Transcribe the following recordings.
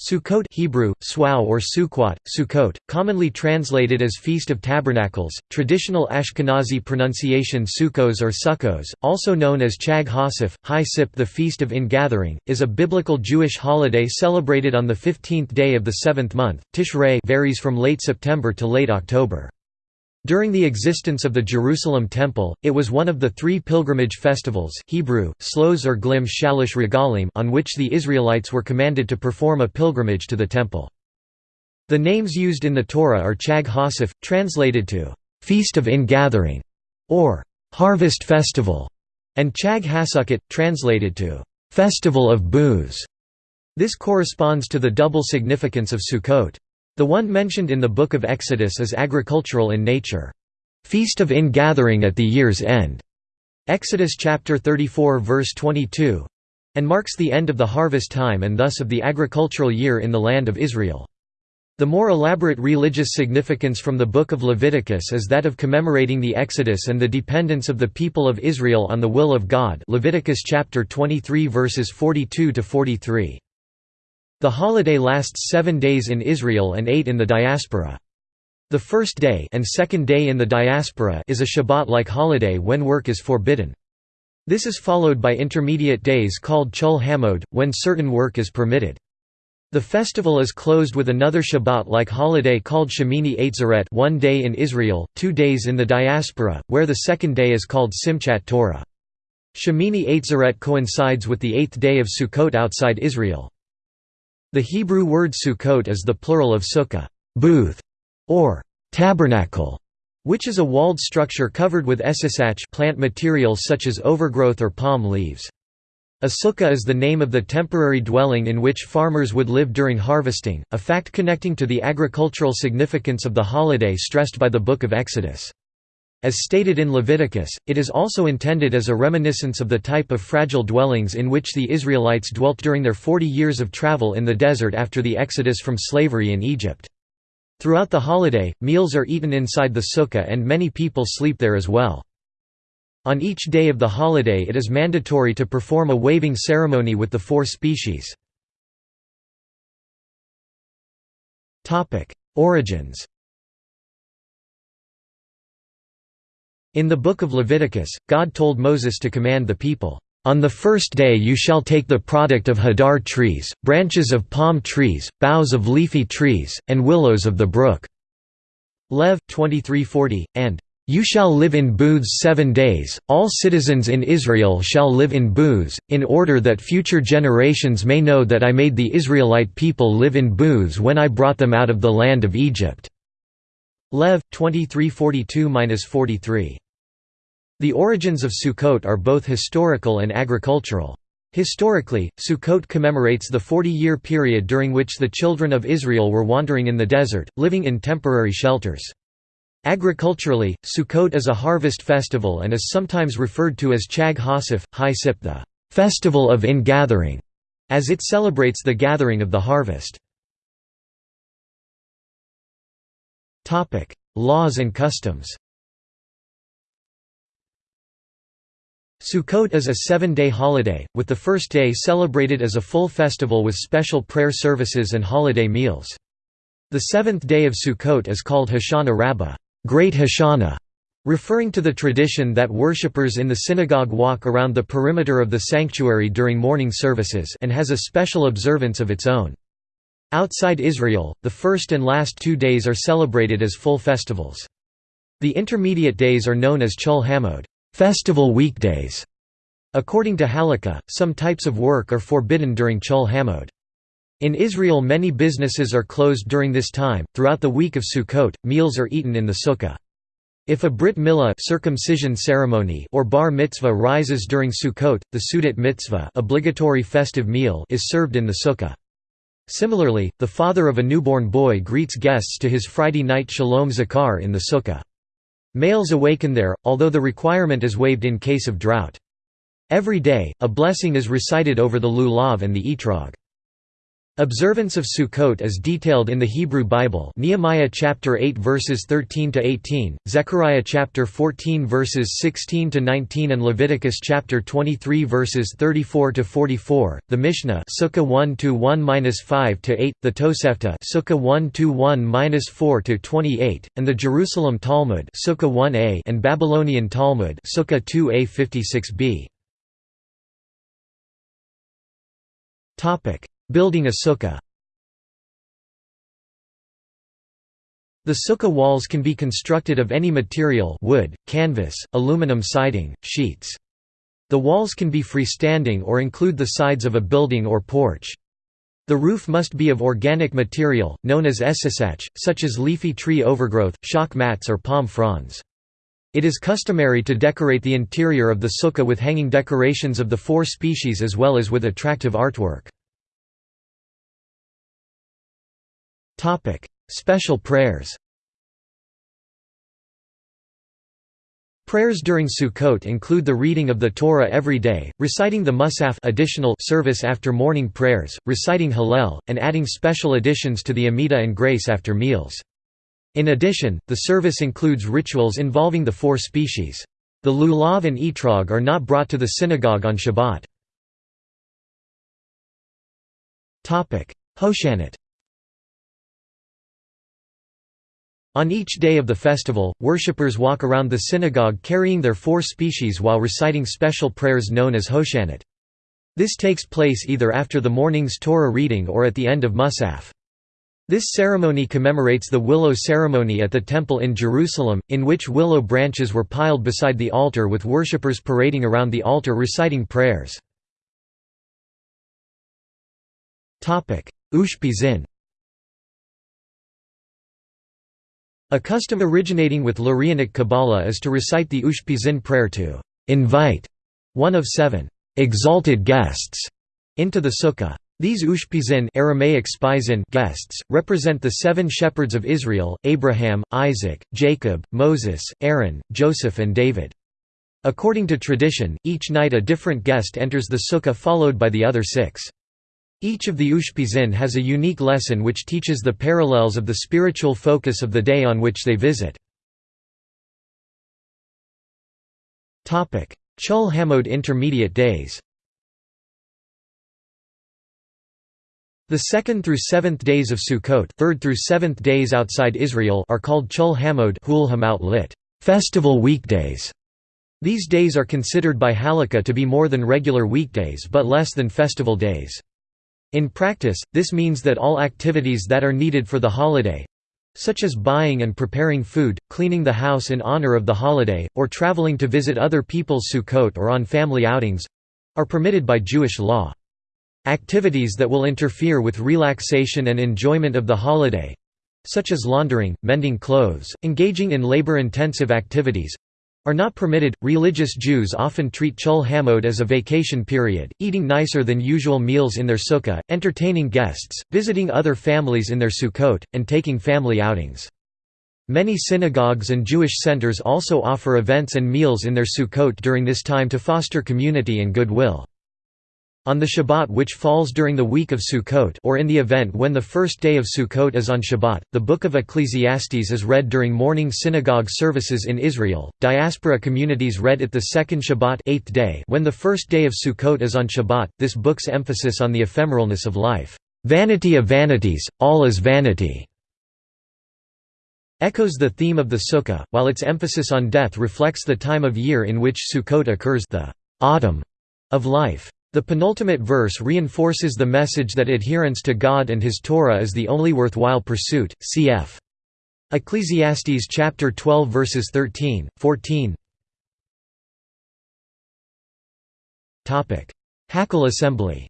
Sukkot Hebrew, Swaw or Sukkot, Sukkot, commonly translated as Feast of Tabernacles, traditional Ashkenazi pronunciation Sukkos or Sukkos, also known as Chag HaAsif, High Sip the Feast of Ingathering, is a biblical Jewish holiday celebrated on the 15th day of the seventh month, Tishrei varies from late September to late October. During the existence of the Jerusalem Temple, it was one of the three pilgrimage festivals Hebrew, Sloz or Glim Shalosh Regalim on which the Israelites were commanded to perform a pilgrimage to the Temple. The names used in the Torah are Chag HaAsif, translated to «Feast of Ingathering» or «Harvest Festival», and Chag HaSukkot, translated to «Festival of Booths». This corresponds to the double significance of Sukkot. The one mentioned in the Book of Exodus is agricultural in nature. Feast of Ingathering at the year's end. Exodus chapter 34 verse 22 and marks the end of the harvest time and thus of the agricultural year in the land of Israel. The more elaborate religious significance from the Book of Leviticus is that of commemorating the Exodus and the dependence of the people of Israel on the will of God Leviticus chapter 23 verses 42 to 43. The holiday lasts seven days in Israel and eight in the diaspora. The first day and second day in the diaspora is a Shabbat-like holiday when work is forbidden. This is followed by intermediate days called Chol Hamoed, when certain work is permitted. The festival is closed with another Shabbat-like holiday called Shemini Atzeret one day in Israel, two days in the diaspora, where the second day is called Simchat Torah. Shemini Atzeret coincides with the eighth day of Sukkot outside Israel. The Hebrew word Sukkot is the plural of sukkah booth", or tabernacle, which is a walled structure covered with esisach plant materials such as overgrowth or palm leaves. A sukkah is the name of the temporary dwelling in which farmers would live during harvesting, a fact connecting to the agricultural significance of the holiday stressed by the Book of Exodus. As stated in Leviticus, it is also intended as a reminiscence of the type of fragile dwellings in which the Israelites dwelt during their 40 years of travel in the desert after the exodus from slavery in Egypt. Throughout the holiday, meals are eaten inside the sukkah and many people sleep there as well. On each day of the holiday it is mandatory to perform a waving ceremony with the four species. Origins In the Book of Leviticus, God told Moses to command the people, "...on the first day you shall take the product of hadar trees, branches of palm trees, boughs of leafy trees, and willows of the brook." Lev. 2340, and you shall live in booths seven days, all citizens in Israel shall live in booths, in order that future generations may know that I made the Israelite people live in booths when I brought them out of the land of Egypt." Lev. 2342–43. The origins of Sukkot are both historical and agricultural. Historically, Sukkot commemorates the 40-year period during which the children of Israel were wandering in the desert, living in temporary shelters. Agriculturally, Sukkot is a harvest festival and is sometimes referred to as Chag HaAsif, High Sip the festival of ingathering, as it celebrates the gathering of the harvest. Laws and customs Sukkot is a seven-day holiday, with the first day celebrated as a full festival with special prayer services and holiday meals. The seventh day of Sukkot is called Hoshana Rabbah Great Hoshana", referring to the tradition that worshippers in the synagogue walk around the perimeter of the sanctuary during morning services and has a special observance of its own. Outside Israel, the first and last two days are celebrated as full festivals. The intermediate days are known as Chol Hamoed festival weekdays. According to Halakha, some types of work are forbidden during Chol Hamoed. In Israel many businesses are closed during this time. Throughout the week of Sukkot, meals are eaten in the sukkah. If a brit milah circumcision ceremony or bar mitzvah rises during Sukkot, the seudat mitzvah obligatory festive meal is served in the sukkah. Similarly, the father of a newborn boy greets guests to his Friday night shalom zachar in the sukkah. Males awaken there, although the requirement is waived in case of drought. Every day, a blessing is recited over the lulav and the etrog. Observance of Sukkot is detailed in the Hebrew Bible Nehemiah chapter 8 verses 13 to 18, Zechariah chapter 14 verses 16 to 19 and Leviticus chapter 23 verses 34 to 44, the Mishnah Sukkah 1 to 1-5 to 8, the Tosefta Sukkah 1 to 1-4 to 28, and the Jerusalem Talmud Sukkah 1a and Babylonian Talmud Sukkah 2a 56b. Topic Building a sukkah The sukkah walls can be constructed of any material wood, canvas, aluminum siding, sheets. The walls can be freestanding or include the sides of a building or porch. The roof must be of organic material, known as esisach, such as leafy tree overgrowth, shock mats or palm fronds. It is customary to decorate the interior of the sukkah with hanging decorations of the four species as well as with attractive artwork. Special prayers. Prayers during Sukkot include the reading of the Torah every day, reciting the Musaf additional service after morning prayers, reciting Hallel, and adding special additions to the Amidah and Grace after meals. In addition, the service includes rituals involving the four species. The lulav and etrog are not brought to the synagogue on Shabbat. Hoshanot On each day of the festival, worshippers walk around the synagogue carrying their four species while reciting special prayers known as Hoshanot. This takes place either after the morning's Torah reading or at the end of Musaf. This ceremony commemorates the willow ceremony at the Temple in Jerusalem, in which willow branches were piled beside the altar with worshippers parading around the altar reciting prayers. Ushpizin A custom originating with Lurianic Kabbalah is to recite the Ushpizin prayer to invite one of seven exalted guests into the sukkah. These Ushpizin Aramaic spizin guests, represent the seven shepherds of Israel, Abraham, Isaac, Jacob, Moses, Aaron, Joseph and David. According to tradition, each night a different guest enters the sukkah followed by the other six. Each of the Ushpizin has a unique lesson which teaches the parallels of the spiritual focus of the day on which they visit. Chol Hamoed intermediate days The second through seventh days of Sukkot third through seventh days outside Israel are called Chol Hamoed lit. Festival weekdays. These days are considered by Halakha to be more than regular weekdays but less than festival days. In practice, this means that all activities that are needed for the holiday such as buying and preparing food, cleaning the house in honor of the holiday, or traveling to visit other people's Sukkot or on family outings are permitted by Jewish law. Activities that will interfere with relaxation and enjoyment of the holiday such as laundering, mending clothes, engaging in labor-intensive activities are not permitted. Religious Jews often treat Chol Hamoed as a vacation period, eating nicer than usual meals in their sukkah, entertaining guests, visiting other families in their sukkot, and taking family outings. Many synagogues and Jewish centers also offer events and meals in their sukkot during this time to foster community and goodwill. On the Shabbat which falls during the week of Sukkot or in the event when the first day of Sukkot is on Shabbat, the Book of Ecclesiastes is read during morning synagogue services in Israel. Diaspora communities read it the second Shabbat eighth day when the first day of Sukkot is on Shabbat. This book's emphasis on the ephemeralness of life, vanity of vanities, all is vanity, echoes the theme of the Sukkah, while its emphasis on death reflects the time of year in which Sukkot occurs the autumn of life. The penultimate verse reinforces the message that adherence to God and His Torah is the only worthwhile pursuit. Cf. Ecclesiastes chapter 12 verses 13, 14. Topic: Hakhel assembly.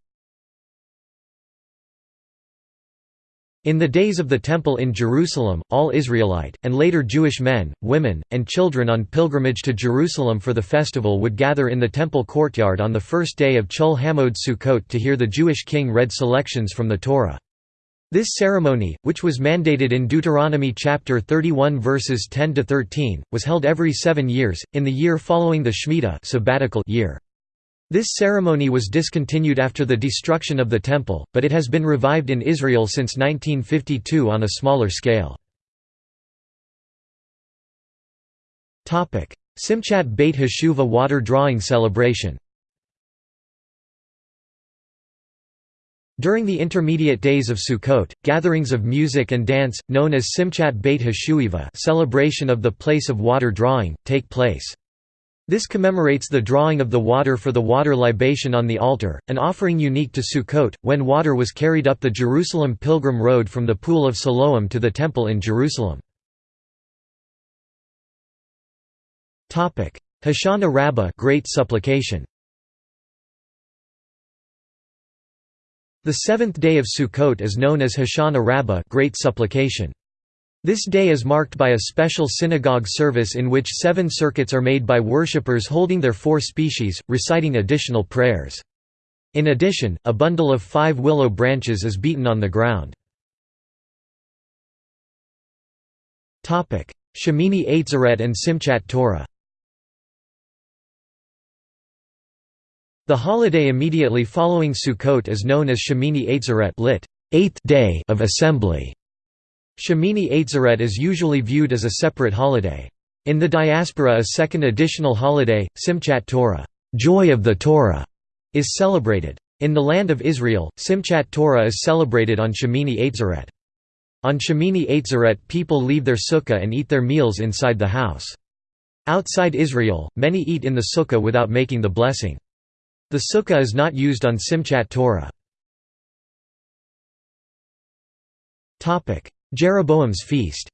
In the days of the Temple in Jerusalem, all Israelite, and later Jewish men, women, and children on pilgrimage to Jerusalem for the festival would gather in the temple courtyard on the first day of Chol Hamoed Sukkot to hear the Jewish king read selections from the Torah. This ceremony, which was mandated in Deuteronomy chapter 31 verses 10 to 13, was held every 7 years in the year following the Shemitah sabbatical year. This ceremony was discontinued after the destruction of the temple, but it has been revived in Israel since 1952 on a smaller scale. Simchat Beit Hashoevah water drawing celebration During the intermediate days of Sukkot, gatherings of music and dance, known as Simchat Beit Hashoevah celebration of the place of water drawing, take place. This commemorates the drawing of the water for the water libation on the altar, an offering unique to Sukkot, when water was carried up the Jerusalem pilgrim road from the Pool of Siloam to the Temple in Jerusalem. Hoshana Rabbah Great Supplication The seventh day of Sukkot is known as Hoshana Rabbah Great Supplication. This day is marked by a special synagogue service in which seven circuits are made by worshippers holding their four species, reciting additional prayers. In addition, a bundle of five willow branches is beaten on the ground. Shemini Atzeret and Simchat Torah The holiday immediately following Sukkot is known as Shemini Atzeret lit. Eighth day of assembly. Shemini Atzeret is usually viewed as a separate holiday. In the diaspora a second additional holiday, Simchat Torah Joy of the Torah", is celebrated. In the land of Israel, Simchat Torah is celebrated on Shemini Atzeret. On Shemini Atzeret people leave their sukkah and eat their meals inside the house. Outside Israel, many eat in the sukkah without making the blessing. The sukkah is not used on Simchat Torah. Jeroboam's feast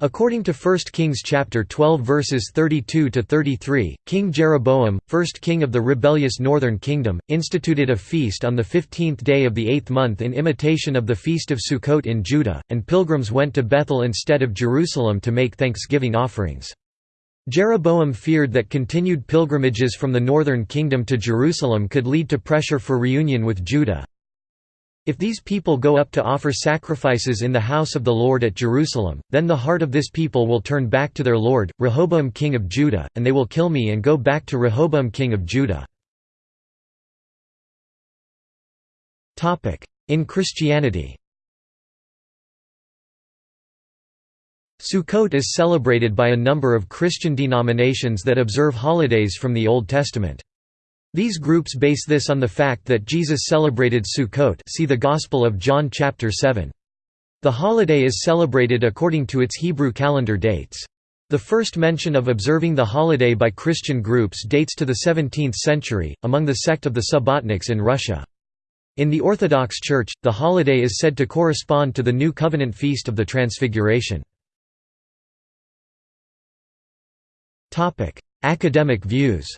According to 1 Kings chapter 12 verses 32 to 33, King Jeroboam, first king of the rebellious northern kingdom, instituted a feast on the 15th day of the 8th month in imitation of the feast of Sukkot in Judah, and pilgrims went to Bethel instead of Jerusalem to make thanksgiving offerings. Jeroboam feared that continued pilgrimages from the northern kingdom to Jerusalem could lead to pressure for reunion with Judah. If these people go up to offer sacrifices in the house of the Lord at Jerusalem, then the heart of this people will turn back to their Lord, Rehoboam king of Judah, and they will kill me and go back to Rehoboam king of Judah. In Christianity Sukkot is celebrated by a number of Christian denominations that observe holidays from the Old Testament. These groups base this on the fact that Jesus celebrated Sukkot see the Gospel of John chapter 7. The holiday is celebrated according to its Hebrew calendar dates. The first mention of observing the holiday by Christian groups dates to the 17th century, among the sect of the Subbotniks in Russia. In the Orthodox Church, the holiday is said to correspond to the New Covenant Feast of the Transfiguration. Academic views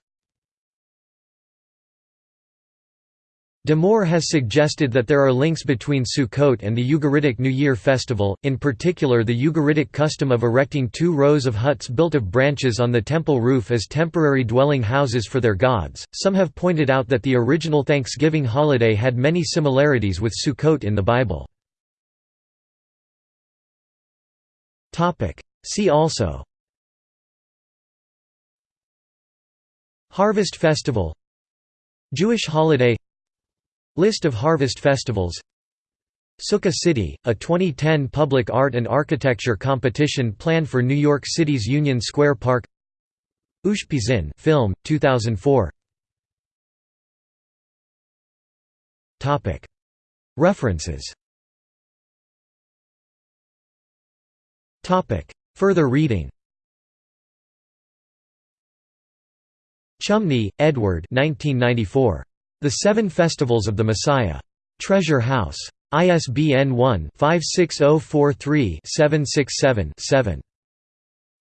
De Moor has suggested that there are links between Sukkot and the Ugaritic New Year festival, in particular the Ugaritic custom of erecting two rows of huts built of branches on the temple roof as temporary dwelling houses for their gods. Some have pointed out that the original Thanksgiving holiday had many similarities with Sukkot in the Bible. See also Harvest Festival Jewish holiday List of harvest festivals. Sukkah City, a 2010 public art and architecture competition planned for New York City's Union Square Park. Ushpizin film, 2004 References. Further reading. Chumney, Edward 1994. The Seven Festivals of the Messiah. Treasure House. ISBN 1-56043-767-7.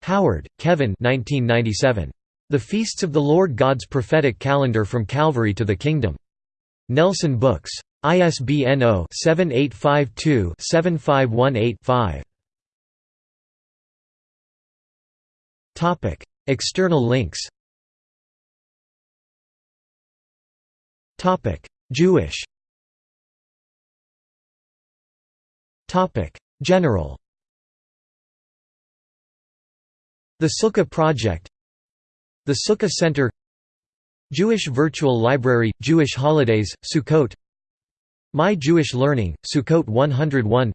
Howard, Kevin 1997. The Feasts of the Lord God's Prophetic Calendar from Calvary to the Kingdom. Nelson Books. ISBN 0-7852-7518-5. External links Jewish. Topic: General. The Sukkah Project. The Sukkah Center. Jewish Virtual Library – Jewish Holidays, Sukkot. My Jewish Learning, Sukkot 101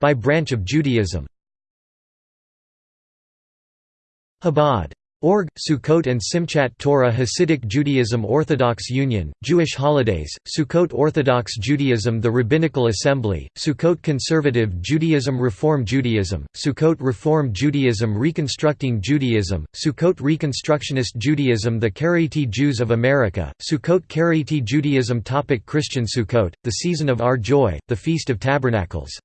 By branch of Judaism. Chabad Org, Sukkot and Simchat Torah Hasidic Judaism Orthodox Union, Jewish Holidays, Sukkot Orthodox Judaism The Rabbinical Assembly, Sukkot Conservative Judaism Reform Judaism, Sukkot Reform Judaism Reconstructing Judaism, Sukkot Reconstructionist Judaism The Karaite Jews of America, Sukkot Karaite Judaism Topic Christian Sukkot, the season of our joy, the Feast of Tabernacles